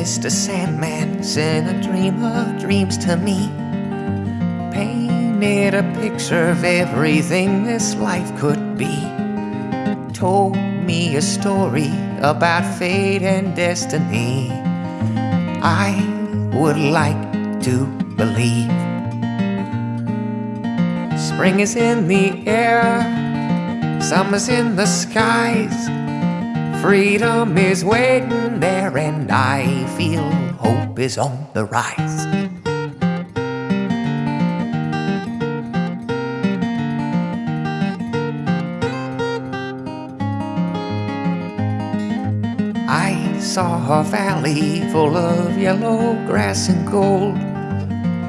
Mr. Sandman sent a dream of dreams to me. Painted a picture of everything this life could be. Told me a story about fate and destiny. I would like to believe. Spring is in the air, summer's in the skies. Freedom is waiting there, and I feel hope is on the rise. I saw a valley full of yellow grass and gold.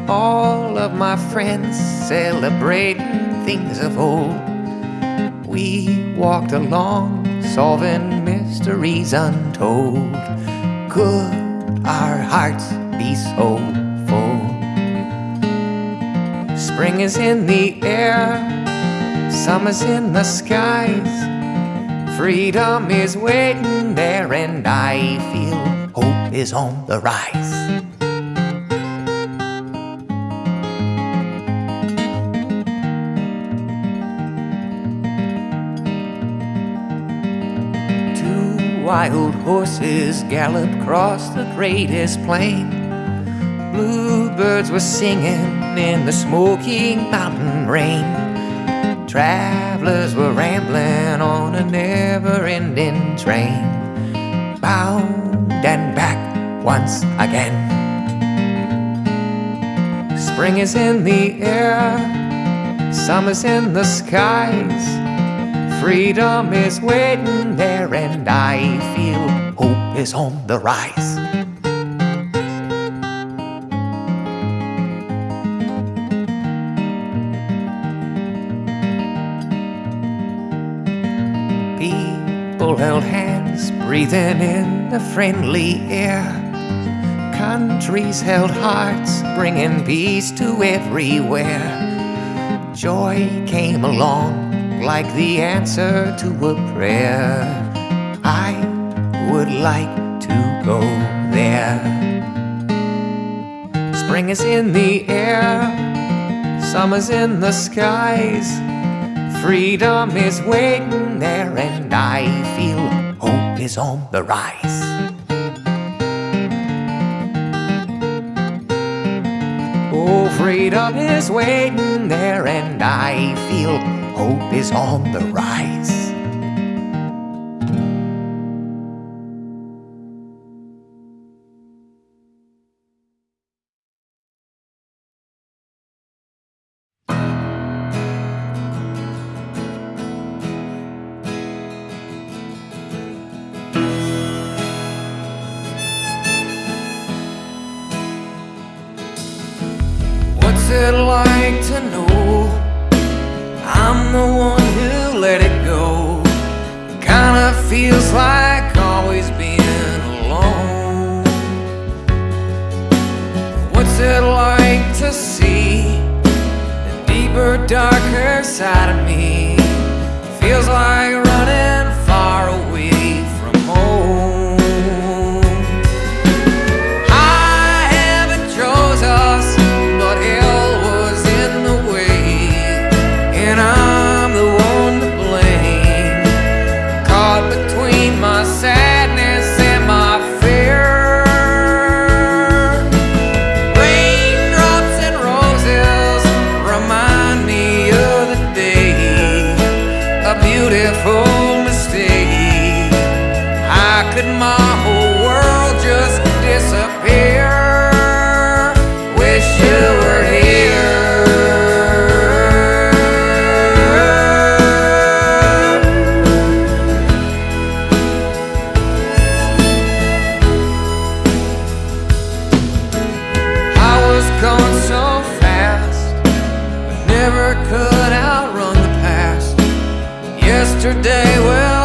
All of my friends celebrating things of old. We walked along, solving mysteries untold. Could our hearts be so full? Spring is in the air, summer's in the skies. Freedom is waiting there, and I feel hope is on the rise. Wild horses galloped across the greatest plain. Bluebirds were singing in the smoky mountain rain. Travelers were rambling on a never ending train, bound and back once again. Spring is in the air, summer's in the skies. Freedom is waiting there, and I feel hope is on the rise. People held hands, breathing in the friendly air. Countries held hearts, bringing peace to everywhere. Joy came along like the answer to a prayer. I would like to go there. Spring is in the air, summer's in the skies. Freedom is waiting there, and I feel hope is on the rise. Oh, freedom is waiting there, and I feel hope is on the rise. What's it like to know The one who let it go? Kinda feels like always being alone. What's it like to see the deeper, darker side of me? Could my whole world just disappear? Wish you were here. I was going so fast, but never could outrun the past. Yesterday, well,